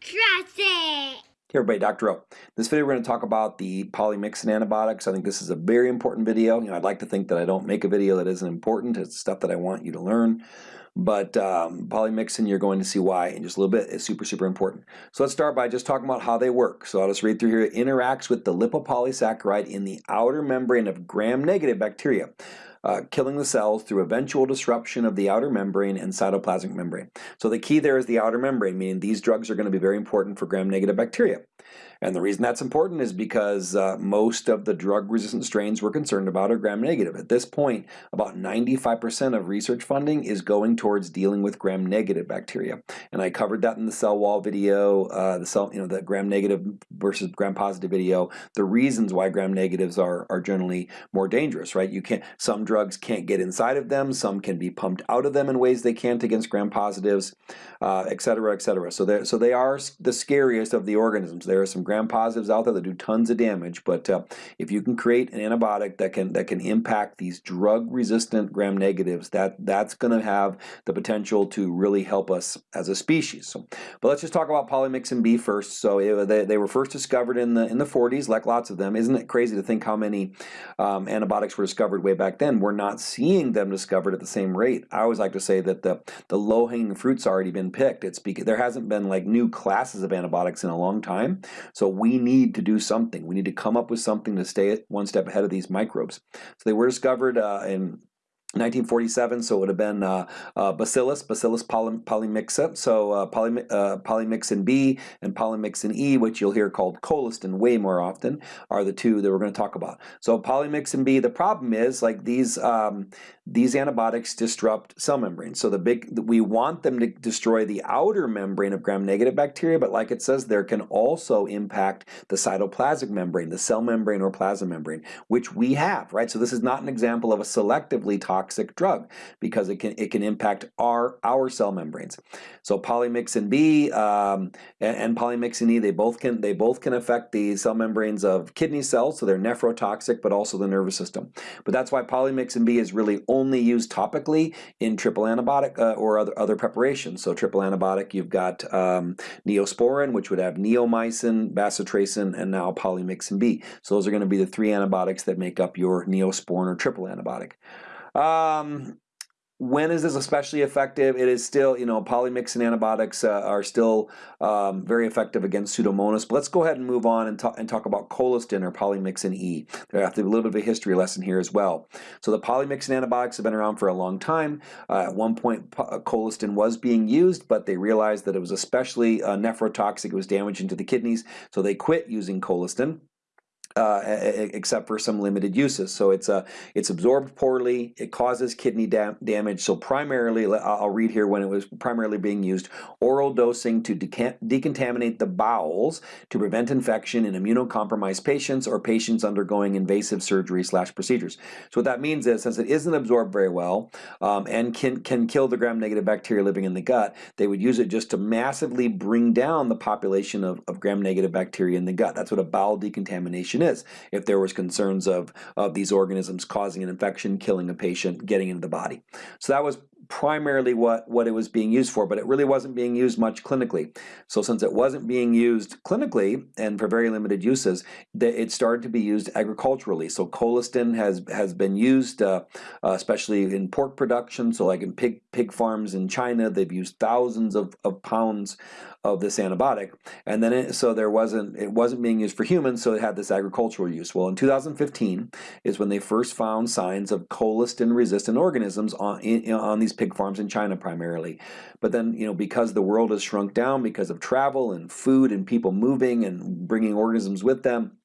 Trust it. Hey everybody, Dr. O. This video we're going to talk about the polymyxin antibiotics. I think this is a very important video. You know, I'd like to think that I don't make a video that isn't important. It's stuff that I want you to learn. But um, polymyxin, you're going to see why in just a little bit. It's super, super important. So let's start by just talking about how they work. So I'll just read through here. It interacts with the lipopolysaccharide in the outer membrane of gram-negative bacteria uh, killing the cells through eventual disruption of the outer membrane and cytoplasmic membrane. So the key there is the outer membrane, meaning these drugs are going to be very important for gram-negative bacteria. And the reason that's important is because uh, most of the drug-resistant strains we're concerned about are gram-negative. At this point, about 95% of research funding is going towards dealing with gram-negative bacteria. And I covered that in the cell wall video, uh, the cell, you know, the gram-negative versus gram-positive video, the reasons why gram-negatives are, are generally more dangerous, right? You can't, some drugs can't get inside of them, some can be pumped out of them in ways they can't against gram-positives, uh, et cetera, et cetera. So, so they are the scariest of the organisms. There are some gram-positives out there that do tons of damage, but uh, if you can create an antibiotic that can that can impact these drug-resistant gram-negatives, that that's going to have the potential to really help us as a species. So, but let's just talk about polymyxin B first. So it, they, they were first discovered in the in the 40s, like lots of them. Isn't it crazy to think how many um, antibiotics were discovered way back then? We're not seeing them discovered at the same rate. I always like to say that the the low-hanging fruit's already been picked. It's because there hasn't been like new classes of antibiotics in a long time. So we need to do something. We need to come up with something to stay one step ahead of these microbes. So they were discovered uh, in 1947, so it would have been uh, uh, Bacillus, Bacillus poly, polymyxa, so uh, poly, uh, polymyxin B and polymyxin E, which you'll hear called colistin way more often, are the two that we're going to talk about. So polymyxin B, the problem is like these um, these antibiotics disrupt cell membranes. So the big we want them to destroy the outer membrane of gram-negative bacteria, but like it says, there can also impact the cytoplasmic membrane, the cell membrane or plasma membrane, which we have, right? So this is not an example of a selectively toxic toxic drug because it can it can impact our our cell membranes. So polymyxin B um, and, and, polymyxin E they both can they both can affect the cell membranes of kidney cells, so they're nephrotoxic, but also the nervous system. But that's why polymyxin B is really only used topically in triple antibiotic uh, or other other preparations. So triple antibiotic, you've got um, neosporin, which would have neomycin, bacitracin, and now polymyxin B. So those are going to be the three antibiotics that make up your neosporin or triple antibiotic. Um, when is this especially effective? It is still, you know, polymyxin antibiotics uh, are still um, very effective against Pseudomonas. But let's go ahead and move on and, talk, and talk about colistin or polymyxin E. There have to be a little bit of a history lesson here as well. So the polymyxin antibiotics have been around for a long time. Uh, at one point, uh, colistin was being used, but they realized that it was especially uh, nephrotoxic. It was damaging to the kidneys, so they quit using colistin uh, except for some limited uses. So it's uh, it's absorbed poorly. It causes kidney dam damage. So primarily, I'll read here when it was primarily being used: oral dosing to decontaminate the bowels to prevent infection in immunocompromised patients or patients undergoing invasive surgery slash procedures. So what that means is, since it isn't absorbed very well um, and can can kill the gram-negative bacteria living in the gut, they would use it just to massively bring down the population of, of gram-negative bacteria in the gut. That's what a bowel decontamination is is if there was concerns of, of these organisms causing an infection, killing a patient, getting into the body. So that was primarily what, what it was being used for, but it really wasn't being used much clinically. So since it wasn't being used clinically and for very limited uses, it started to be used agriculturally. So colistin has, has been used, uh, uh, especially in pork production. So like in pig, pig farms in China, they've used thousands of, of pounds of this antibiotic. And then it, so there wasn't, it wasn't being used for humans, so it had this agricultural use. Well, in 2015 is when they first found signs of colistin resistant organisms on, in, on these pig farms in China primarily. But then, you know, because the world has shrunk down because of travel and food and people moving and bringing organisms with them,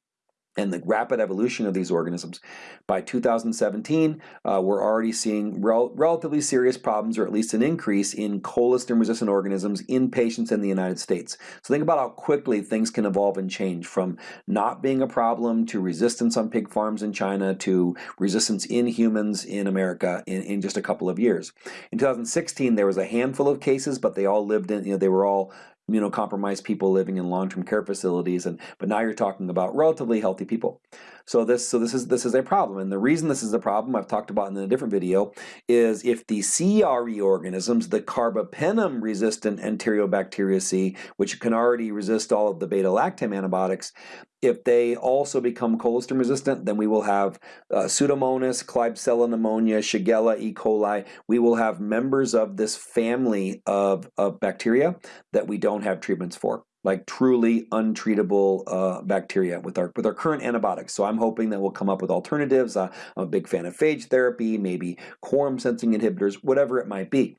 and the rapid evolution of these organisms. By 2017, uh, we're already seeing rel relatively serious problems, or at least an increase in colistin-resistant organisms in patients in the United States. So think about how quickly things can evolve and change from not being a problem to resistance on pig farms in China to resistance in humans in America in, in just a couple of years. In 2016, there was a handful of cases, but they all lived in, you know, they were all immunocompromised people living in long-term care facilities, and but now you're talking about relatively healthy people. So this so this is this is a problem, and the reason this is a problem I've talked about in a different video is if the CRE organisms, the carbapenem resistant Enterobacteriaceae, which can already resist all of the beta lactam antibiotics, if they also become colistin resistant, then we will have uh, Pseudomonas, Klebsiella pneumonia, Shigella, E. coli. We will have members of this family of, of bacteria that we don't have treatments for like truly untreatable uh, bacteria with our with our current antibiotics. So I'm hoping that we'll come up with alternatives. Uh, I'm a big fan of phage therapy, maybe quorum sensing inhibitors, whatever it might be.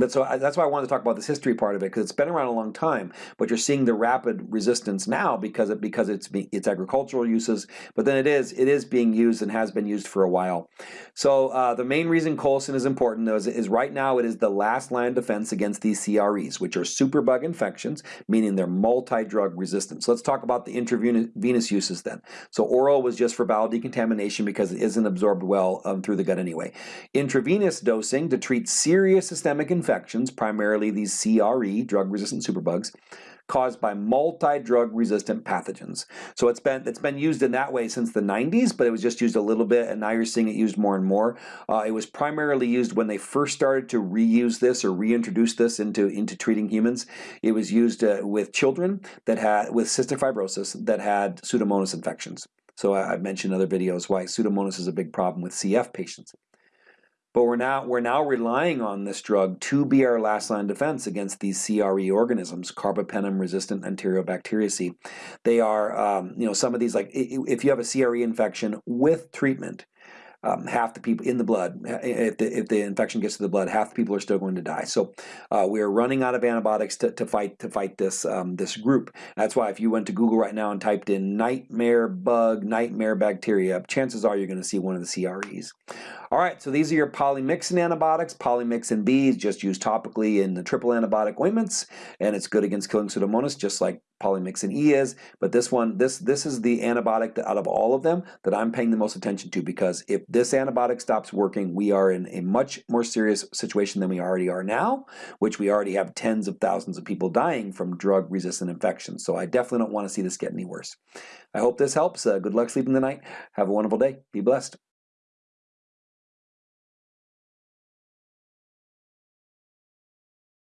But so that's why I wanted to talk about this history part of it because it's been around a long time, but you're seeing the rapid resistance now because it because it's it's agricultural uses, but then it is it is being used and has been used for a while. So uh, the main reason colistin is important though is, is right now it is the last line of defense against these CREs, which are superbug infections, meaning they're multi-drug resistant. So let's talk about the intravenous uses then. So oral was just for bowel decontamination because it isn't absorbed well um, through the gut anyway. Intravenous dosing to treat serious systemic infections infections, primarily these CRE, drug-resistant superbugs, caused by multi-drug resistant pathogens. So it's been it's been used in that way since the 90s, but it was just used a little bit, and now you're seeing it used more and more. Uh, it was primarily used when they first started to reuse this or reintroduce this into into treating humans. It was used uh, with children that had with cystic fibrosis that had Pseudomonas infections. So I, I've mentioned in other videos why Pseudomonas is a big problem with CF patients. But we're now we're now relying on this drug to be our last line defense against these CRE organisms, carbapenem-resistant Enterobacteriaceae. They are, um, you know, some of these like if you have a CRE infection with treatment, um, half the people in the blood, if the, if the infection gets to the blood, half the people are still going to die. So uh, we are running out of antibiotics to, to fight to fight this um, this group. That's why if you went to Google right now and typed in nightmare bug, nightmare bacteria, chances are you're going to see one of the CREs. All right, so these are your polymyxin antibiotics. Polymyxin B is just used topically in the triple antibiotic ointments, and it's good against killing Pseudomonas, just like polymyxin E is. But this one, this this is the antibiotic that out of all of them that I'm paying the most attention to because if this antibiotic stops working, we are in a much more serious situation than we already are now, which we already have tens of thousands of people dying from drug-resistant infections. So I definitely don't want to see this get any worse. I hope this helps. Uh, good luck sleeping tonight. Have a wonderful day. Be blessed.